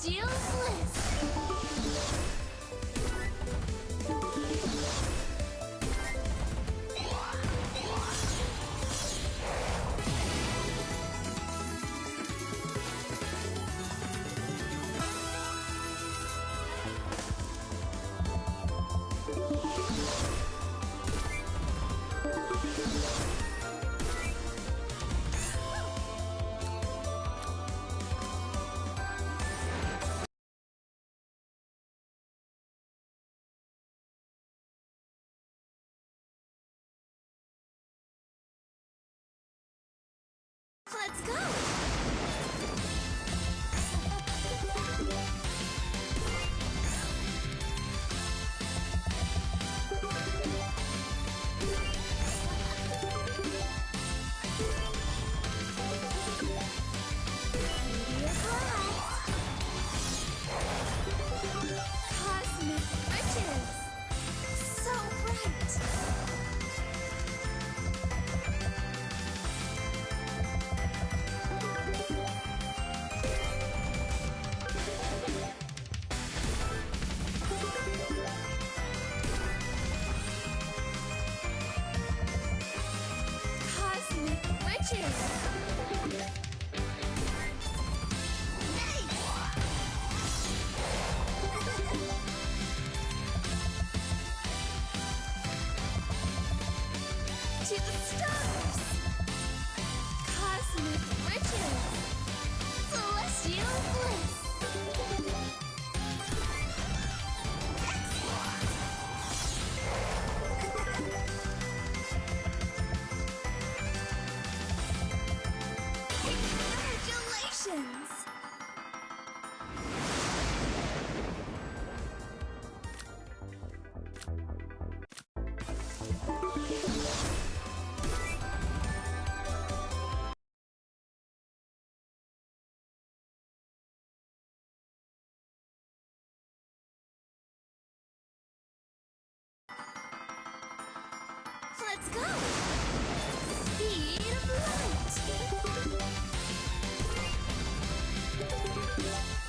Steel's list. Cosmic riches! Celestial bliss! Let's go! Speed of light!